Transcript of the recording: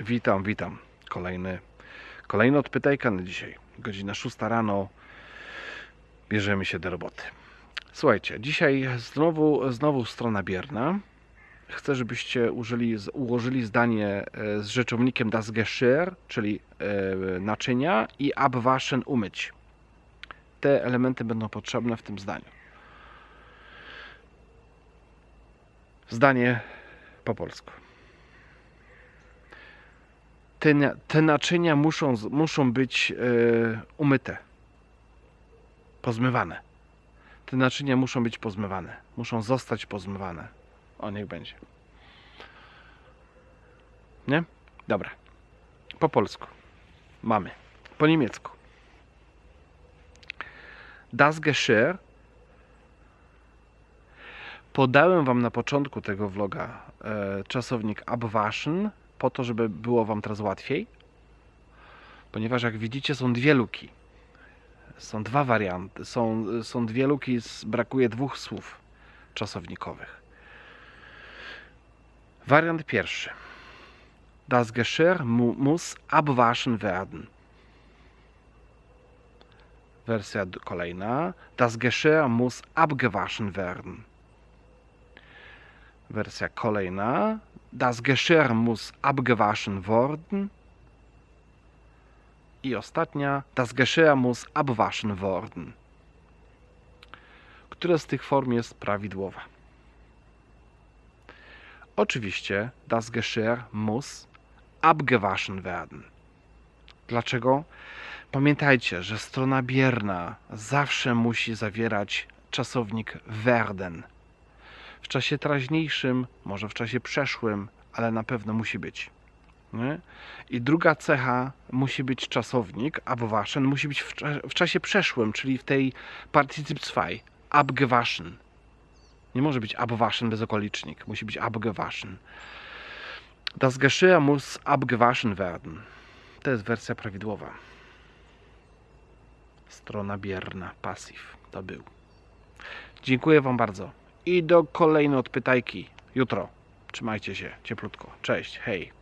Witam, witam. Kolejny, kolejny odpytajka na dzisiaj. Godzina 6 rano. Bierzemy się do roboty. Słuchajcie, dzisiaj znowu, znowu strona bierna. Chcę, żebyście użyli, ułożyli zdanie e, z rzeczownikiem das Geschirr, czyli e, naczynia i abwaschen umyć. Te elementy będą potrzebne w tym zdaniu. Zdanie po polsku. Te, te naczynia muszą, muszą być e, umyte, pozmywane. Te naczynia muszą być pozmywane, muszą zostać pozmywane. O, niech będzie. Nie? Dobra. Po polsku. Mamy. Po niemiecku. Das Geschirr podałem Wam na początku tego vloga e, czasownik abwaschen, po to, żeby było Wam teraz łatwiej. Ponieważ jak widzicie są dwie luki. Są dwa warianty. Są, są dwie luki, brakuje dwóch słów czasownikowych. Wariant pierwszy. Das Geschirr mu, muss abwaschen werden. Wersja kolejna. Das Geschirr muss abgewaschen werden. Wersja kolejna. Das Geschirr muss abgewaschen worden. I ostatnia. Das Geschirr muss abwaschen worden. Która z tych form jest prawidłowa? Oczywiście das Geschirr muss abgewaschen werden. Dlaczego? Pamiętajcie, że strona bierna zawsze musi zawierać czasownik werden. W czasie teraźniejszym, może w czasie przeszłym, ale na pewno musi być. Nie? I druga cecha musi być czasownik, abwaschen, musi być w, w czasie przeszłym, czyli w tej Partizip 2, abgewaschen. Nie może być abwaschen bez okolicznik, musi być abgewaschen. Das Geschirr muss abgewaschen werden. To jest wersja prawidłowa. Strona bierna, pasyw. To był. Dziękuję Wam bardzo. I do kolejnej odpytajki jutro. Trzymajcie się cieplutko. Cześć, hej.